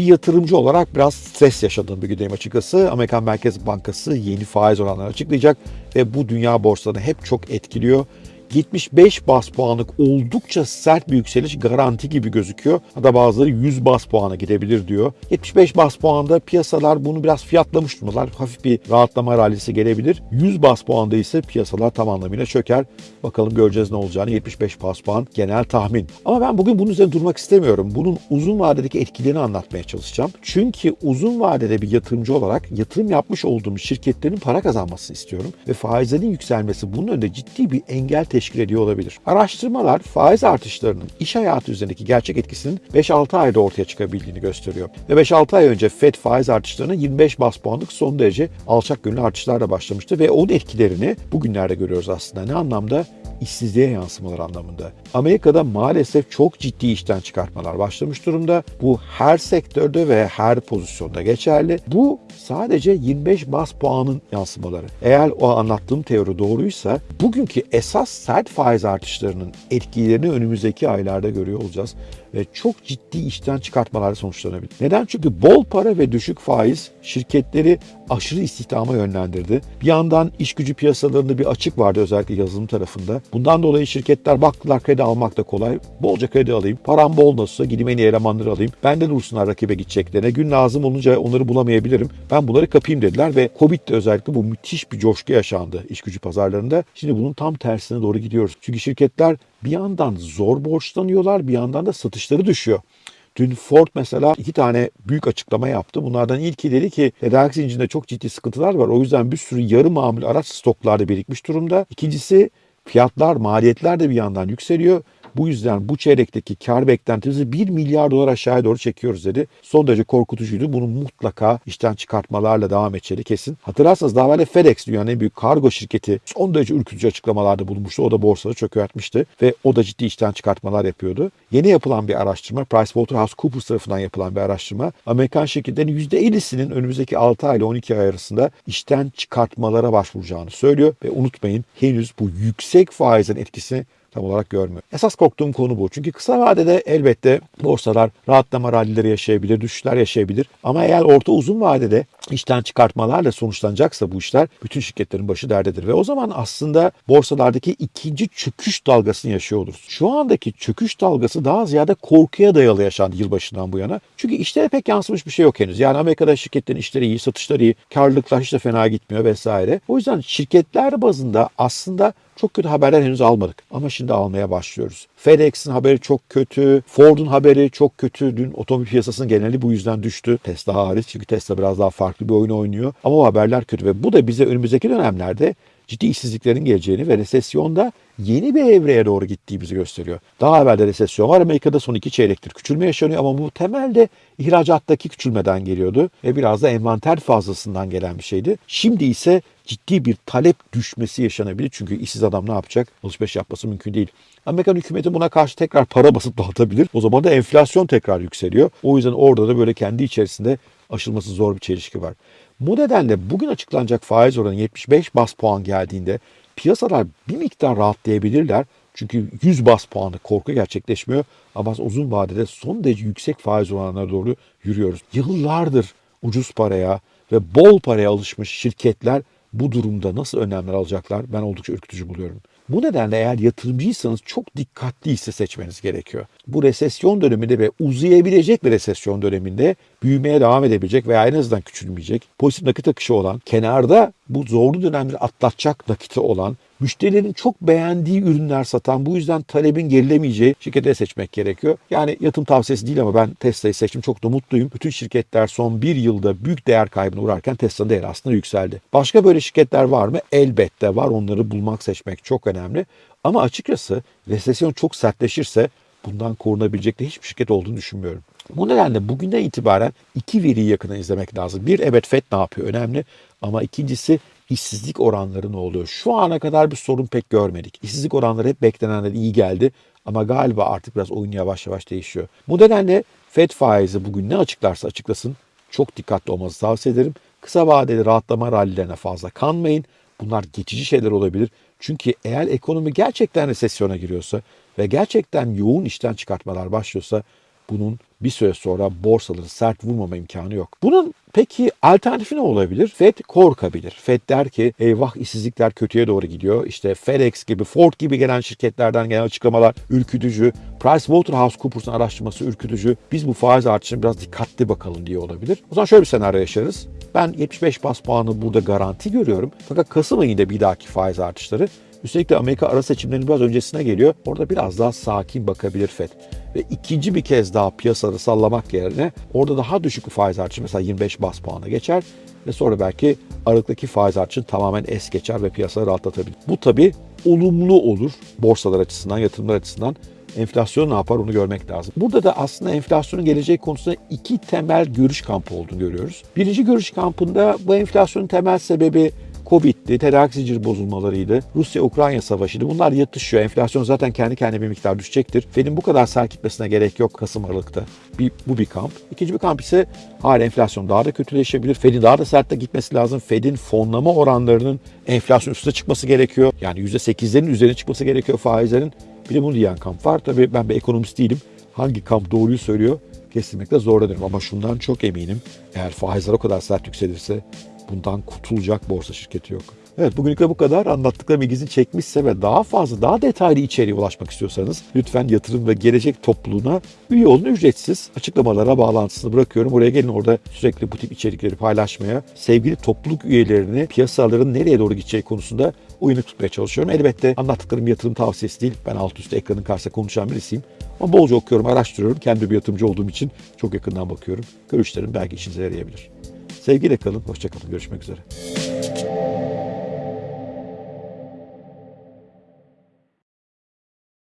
bir yatırımcı olarak biraz stres yaşadığım bir gündeyim açıkçası. Amerikan Merkez Bankası yeni faiz oranlarını açıklayacak ve bu dünya borsalarını hep çok etkiliyor. 75 bas puanlık oldukça sert bir yükseliş garanti gibi gözüküyor. Hatta bazıları 100 bas puana gidebilir diyor. 75 bas puanda piyasalar bunu biraz fiyatlamış durumdalar. Hafif bir rahatlama rallisi gelebilir. 100 bas puanda ise piyasalar tam anlamıyla çöker. Bakalım göreceğiz ne olacağını. 75 bas puan genel tahmin. Ama ben bugün bunun üzerine durmak istemiyorum. Bunun uzun vadedeki etkilerini anlatmaya çalışacağım. Çünkü uzun vadede bir yatırımcı olarak yatırım yapmış olduğum şirketlerin para kazanmasını istiyorum. Ve faizlerin yükselmesi bunun önünde ciddi bir engel teşkil ediyor olabilir. Araştırmalar faiz artışlarının iş hayatı üzerindeki gerçek etkisinin 5-6 ayda ortaya çıkabildiğini gösteriyor. Ve 5-6 ay önce FED faiz artışlarına 25 bas puanlık son derece alçak gönüllü artışlarla başlamıştı ve onun etkilerini bugünlerde görüyoruz aslında. Ne anlamda? İşsizliğe yansımalar anlamında. Amerika'da maalesef çok ciddi işten çıkartmalar başlamış durumda. Bu her sektörde ve her pozisyonda geçerli. Bu sadece 25 bas puanın yansımaları. Eğer o anlattığım teori doğruysa bugünkü esas sert faiz artışlarının etkilerini önümüzdeki aylarda görüyor olacağız çok ciddi işten çıkartmalar sonuçlanabilir. Neden? Çünkü bol para ve düşük faiz şirketleri aşırı istihdama yönlendirdi. Bir yandan iş gücü piyasalarında bir açık vardı özellikle yazılım tarafında. Bundan dolayı şirketler baktılar kredi almak da kolay. Bolca kredi alayım. Param bol nasılsa gideyim en iyi elemanları alayım. Benden dursunlar rakibe gideceklerine. Gün lazım olunca onları bulamayabilirim. Ben bunları kapayım dediler ve Covid'de özellikle bu müthiş bir coşku yaşandı iş gücü pazarlarında. Şimdi bunun tam tersine doğru gidiyoruz. Çünkü şirketler bir yandan zor borçlanıyorlar bir yandan da satışları düşüyor. Dün Ford mesela iki tane büyük açıklama yaptı. Bunlardan ilki dedi ki tedarik zincirinde çok ciddi sıkıntılar var. O yüzden bir sürü yarı mamul araç stoklarda birikmiş durumda. İkincisi fiyatlar, maliyetler de bir yandan yükseliyor. Bu yüzden bu çeyrekteki kar beklentimizi 1 milyar dolar aşağıya doğru çekiyoruz dedi. Son derece korkutucuydu. Bunu mutlaka işten çıkartmalarla devam edeceği kesin. Hatırlarsanız daha evvel FedEx dünyanın en büyük kargo şirketi son derece ürkütücü açıklamalarda bulunmuştu. O da borsada çökertmişti ve o da ciddi işten çıkartmalar yapıyordu. Yeni yapılan bir araştırma, PricewaterhouseCoopers tarafından yapılan bir araştırma, Amerikan şirketlerin %50'sinin önümüzdeki 6 ay ile 12 ay arasında işten çıkartmalara başvuracağını söylüyor ve unutmayın henüz bu yüksek faizin etkisini tam olarak görmüyor. Esas korktuğum konu bu. Çünkü kısa vadede elbette borsalar rahatlama rallileri yaşayabilir, düşüşler yaşayabilir. Ama eğer orta uzun vadede işten çıkartmalarla sonuçlanacaksa bu işler bütün şirketlerin başı derdedir. Ve o zaman aslında borsalardaki ikinci çöküş dalgasını yaşıyor oluruz. Şu andaki çöküş dalgası daha ziyade korkuya dayalı yaşandı yılbaşından bu yana. Çünkü işlere pek yansımış bir şey yok henüz. Yani Amerika'da şirketlerin işleri iyi, satışları iyi, karlılıklar hiç de fena gitmiyor vesaire. O yüzden şirketler bazında aslında çok kötü haberler henüz almadık ama şimdi almaya başlıyoruz. FedEx'in haberi çok kötü, Ford'un haberi çok kötü. Dün otomobil piyasasının geneli bu yüzden düştü. Tesla hariç çünkü Tesla biraz daha farklı bir oyun oynuyor. Ama o haberler kötü ve bu da bize önümüzdeki dönemlerde ciddi işsizliklerin geleceğini ve resesyonda yeni bir evreye doğru gittiğimizi gösteriyor. Daha evvel de resesyon var. Amerika'da son iki çeyrektir küçülme yaşanıyor ama bu temelde ihracattaki küçülmeden geliyordu ve biraz da envanter fazlasından gelen bir şeydi. Şimdi ise ciddi bir talep düşmesi yaşanabilir. Çünkü işsiz adam ne yapacak? Alışveriş yapması mümkün değil. Amerikan hükümeti buna karşı tekrar para basıp dağıtabilir. O zaman da enflasyon tekrar yükseliyor. O yüzden orada da böyle kendi içerisinde aşılması zor bir çelişki var. Bu nedenle bugün açıklanacak faiz oranı 75 bas puan geldiğinde piyasalar bir miktar rahatlayabilirler. Çünkü 100 bas puanı korku gerçekleşmiyor. Ama uzun vadede son derece yüksek faiz oranlarına doğru yürüyoruz. Yıllardır ucuz paraya ve bol paraya alışmış şirketler bu durumda nasıl önlemler alacaklar ben oldukça ürkütücü buluyorum. Bu nedenle eğer yatırımcıysanız çok dikkatli hisse seçmeniz gerekiyor. Bu resesyon döneminde ve uzayabilecek bir resesyon döneminde büyümeye devam edebilecek veya en azından küçülmeyecek, pozitif nakit akışı olan, kenarda bu zorlu dönemleri atlatacak nakiti olan, müşterilerin çok beğendiği ürünler satan, bu yüzden talebin gerilemeyeceği şirketleri seçmek gerekiyor. Yani yatırım tavsiyesi değil ama ben Tesla'yı seçtim. Çok da mutluyum. Bütün şirketler son bir yılda büyük değer kaybına uğrarken Tesla'nın değeri aslında yükseldi. Başka böyle şirketler var mı? Elbette var. Onları bulmak, seçmek çok önemli. Ama açıkçası resesyon çok sertleşirse bundan korunabilecek de hiçbir şirket olduğunu düşünmüyorum. Bu nedenle bugünden itibaren iki veriyi yakından izlemek lazım. Bir evet FED ne yapıyor önemli ama ikincisi işsizlik oranları ne oluyor? Şu ana kadar bir sorun pek görmedik. İşsizlik oranları hep beklenenden iyi geldi ama galiba artık biraz oyun yavaş yavaş değişiyor. Bu nedenle FED faizi bugün ne açıklarsa açıklasın çok dikkatli olmanızı tavsiye ederim. Kısa vadeli rahatlama rallilerine fazla kanmayın. Bunlar geçici şeyler olabilir. Çünkü eğer ekonomi gerçekten resesyona giriyorsa ve gerçekten yoğun işten çıkartmalar başlıyorsa bunun bir süre sonra borsaları sert vurmama imkanı yok. Bunun peki alternatifi ne olabilir? Fed korkabilir. Fed der ki eyvah işsizlikler kötüye doğru gidiyor. İşte FedEx gibi, Ford gibi gelen şirketlerden gelen açıklamalar ürkütücü. PricewaterhouseCoopers'ın araştırması ürkütücü. Biz bu faiz artışına biraz dikkatli bakalım diye olabilir. O zaman şöyle bir senaryo yaşarız. Ben 75 bas puanı burada garanti görüyorum. Fakat Kasım ayında bir dahaki faiz artışları Üstelik de Amerika ara seçimlerinin biraz öncesine geliyor. Orada biraz daha sakin bakabilir FED. Ve ikinci bir kez daha piyasaları sallamak yerine orada daha düşük bir faiz artışı mesela 25 bas puana geçer ve sonra belki Aralık'taki faiz artışını tamamen es geçer ve piyasaları rahatlatabilir. Bu tabii olumlu olur borsalar açısından, yatırımlar açısından. Enflasyon ne yapar onu görmek lazım. Burada da aslında enflasyonun geleceği konusunda iki temel görüş kampı olduğunu görüyoruz. Birinci görüş kampında bu enflasyonun temel sebebi Covid'di, tedarik zinciri bozulmalarıydı, Rusya-Ukrayna savaşıydı. Bunlar yatışıyor. Enflasyon zaten kendi kendine bir miktar düşecektir. Fed'in bu kadar sert gitmesine gerek yok Kasım Aralık'ta. Bir, bu bir kamp. İkinci bir kamp ise hala enflasyon daha da kötüleşebilir. Fed'in daha da sert de gitmesi lazım. Fed'in fonlama oranlarının enflasyon üstüne çıkması gerekiyor. Yani %8'lerin üzerine çıkması gerekiyor faizlerin. Bir de bunu diyen kamp var. Tabii ben bir ekonomist değilim. Hangi kamp doğruyu söylüyor kesinlikle zorlanırım. Ama şundan çok eminim. Eğer faizler o kadar sert yükselirse bundan kurtulacak borsa şirketi yok. Evet bugünlük de bu kadar. Anlattıklarım ilginizi çekmişse ve daha fazla, daha detaylı içeriğe ulaşmak istiyorsanız lütfen yatırım ve gelecek topluluğuna üye olun ücretsiz. Açıklamalara bağlantısını bırakıyorum. Oraya gelin orada sürekli bu tip içerikleri paylaşmaya, sevgili topluluk üyelerini piyasaların nereye doğru gideceği konusunda uyanık tutmaya çalışıyorum. Elbette anlattıklarım yatırım tavsiyesi değil. Ben alt üstte ekranın karşısında konuşan birisiyim. Ama bolca okuyorum, araştırıyorum. Kendi bir yatırımcı olduğum için çok yakından bakıyorum. Görüşlerim belki işinize yarayabilir. Sevgiyle kalın, hoşçakalın. Görüşmek üzere.